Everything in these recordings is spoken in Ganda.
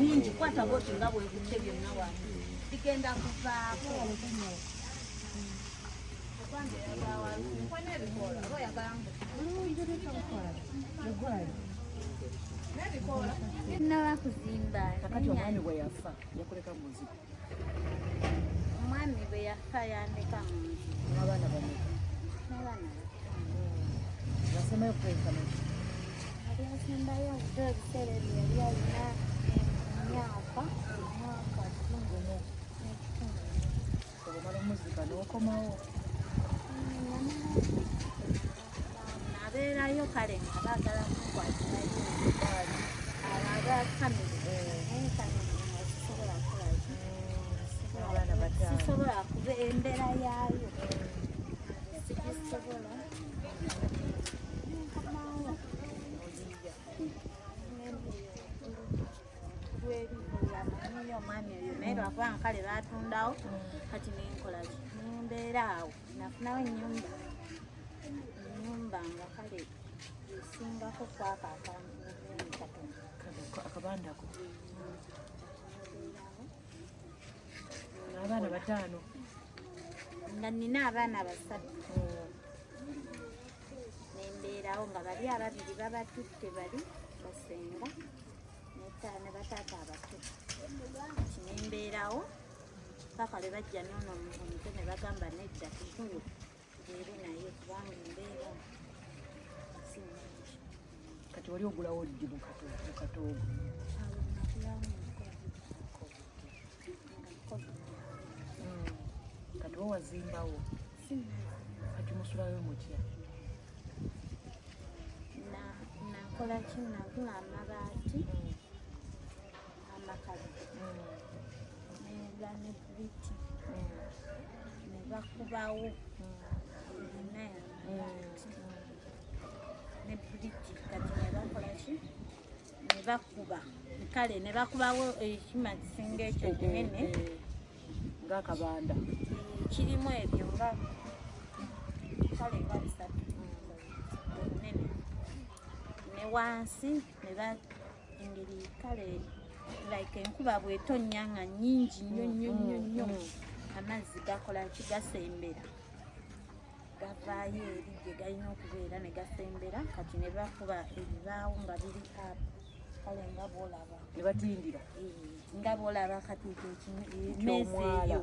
nyingi kwata boti nga bwekutte byonna wano bigenda kuvaako naba kuzimba kakati omwami bwe yafa yakuleka muzigo omwami bwe yafa yandeka mu nzu n'abaana bameka n'abaana basemayo kwenkana yali asembayo dde ebiseera ebyo yali alina emyaka n'ekitundu obumala nabeerayo kale nga baagala kukwatirayo omukwano abo abakamire naye kamire nga sisobola kukolayo abaana bataano sisobola kuba embeera yaayo sigisobola naye lwakubanga kale batundawo kati nenkola ki? Nembeera awo nafunawo enyumba enyumba nga kale esingako kwaka akabandako. N'abaana bataano. nga nina abaana basatu. Nembeerawo nga bali ababiri babatutte bali basenga ne bataata abato kati nembeerawo paka lwe bajja nono omutwe ne bagamba nedda tuguyo tubeere naye kubanga embeera kati wali ogulawo ddi mu kato- mu katoogo awo nakulawo nga covid kati wo wazimbawo kati musulayo mutya. Na- nakola ki nagula amabaati amakalu nega ne buliti ne bakubawo yonna yamabaati ne buliti kati ne bakola ki? Ne bakuba kale ne bakubawo ekima kisinga ekyo kinene. Ngaakabanda kirimu ebyo nga kale nga bisatu. Bunene ne wansi engeri kale like enkuba bwetonya nga nyingi nnyo nnyo nnyo nnyo. amazzi gakola ki? Gasembera. Gavaayo eri gye galina okubeera ne gasembera kati ne bakuba ebibaawo nga biri up kale nga bwolaba. Ne batindira. Eh, nga bwolaba kati ekyo ekimu- emmeezi eyo.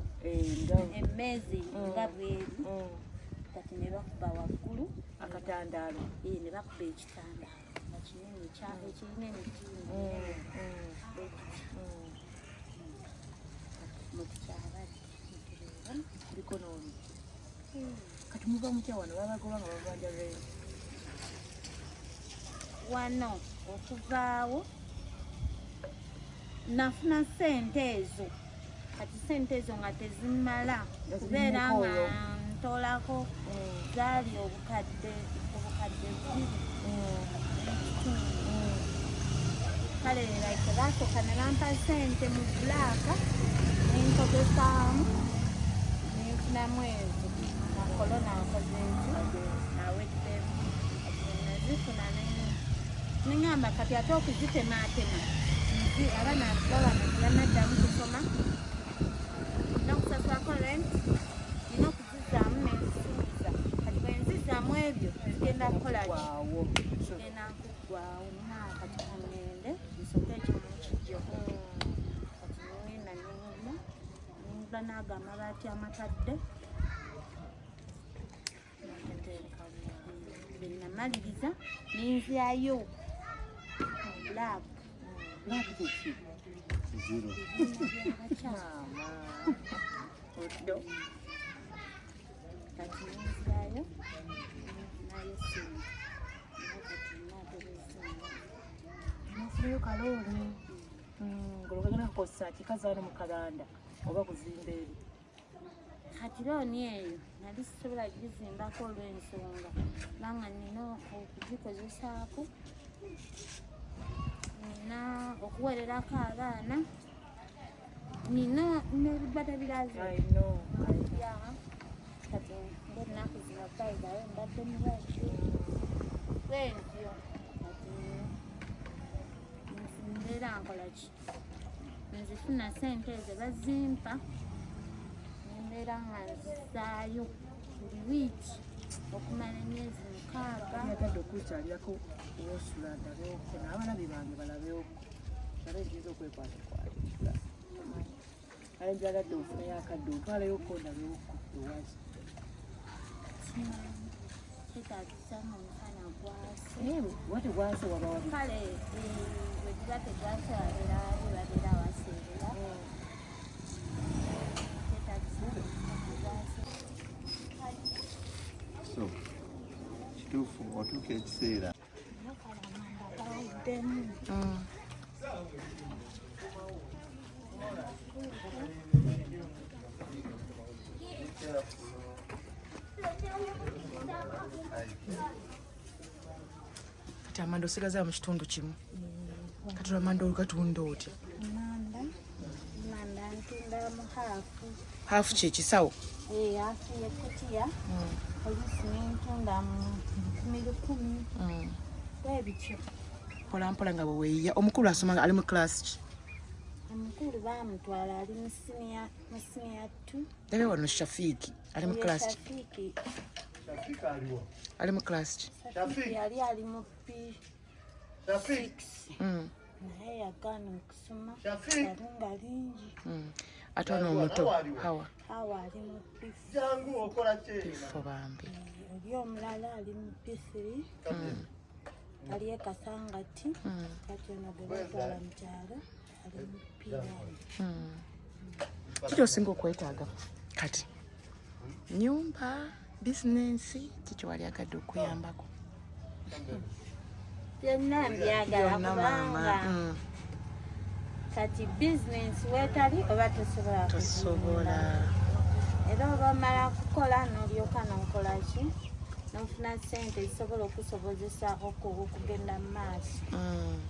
emmeezi Mm. nga bweri Mm. kati ne bakuba waggulu. Akatandaalo. Ne bakuba ekitanda nga kinene ekirina emitindo Mm, mm, mm. kuliko n'omu kati muva mutya wano babagoba nga babanja renti wano okuvaawo nafuna sente ezo. Kati sente ezo nga tezimala kubeera nga ntolako zaali obukadde obukadde bubiri kale like basooka ne bampa sente mu bulaaka nenkozesaamu nenfunamu ezo na kolona nkoze ezo naweddemu nazifuna neŋŋamba kati ate okuzitematema nzi abaana babana tebanaddamu kusoma nina okusasulako rent nina okuzizaamu nenzisuubiza kati bwe nzizaamu ebyo zigenda kukola ki waawo genda nkuggwawo nina kati kangende nsoke ekimu kijjo kati ningenda ningula ningula naago amabaati amakadde benamaliriza ninzyayo bulaabu oddo kati ninzyayo nayo simu nasireyo kalooni ngologagana kukozesa kikazaano mu kalanda oba kuzimba eri. Kati looni eyo nali sisobola gizimbako olw'ensonga kubanga nina okugikozesaako nina okuwererako abaana nina ya kati ngaennaku zino bayibayo mbadde mulwadde bwentyo kati mbeera nkola ki nzifuna sente ezo bazimpa. Nembeera nga nzizaayo buli wiiki okumala emyezi mukaaga. Yatadde okukyalirako wosula ndabeoko n'abalabi bange balabeoko nabe nziza okwekwatakwatira ale njagadde ofunayo akadde otwaleyoko ndabeoko ewazi kitagisa mu mukana gwase. Naye wate gwase waba wali kale bwe giba tegwase wabeera wali babeera waseerera kyetagisa mu mukana gwase so kituufu otuuka ekiseera mukalamanda gawaddemu kati amanda osigaza mu kitundu kimu kati lwamanda olukatunda otya haafu kyekisawo haafu yekutiya oluusi nentunda mu lukumi bwebityo mpolampola nga bweweeya omukulu asoma ali mu kilasi ki omukulu bamutwala ali mu siniya tu ndabe wano shafiiki ali mu kilasi ki ali mu kilasi ki yali ali mu p naye yagaana okusoma. Lingi mm. ate ono omuto. hawa awa ali mu p Jangu okola ki? fo bambi. Oli omulala ali mu p three. Ali e kasangati Mm, kati ono gwe batwala mu kyalo ali mu p one. Mm. kiki osinga okwetaaga? Kati. Nyumba bizinensi kiki wali agadde okuyambako byonna mbyagala kubanga Mm, kati bizinensi weetali oba tosobola kuzimba. era oba omala kukola n'olyoka n'okola ki? N'ofuna sente zisobola okusobozesa oku- okugenda mu maaso. Mm.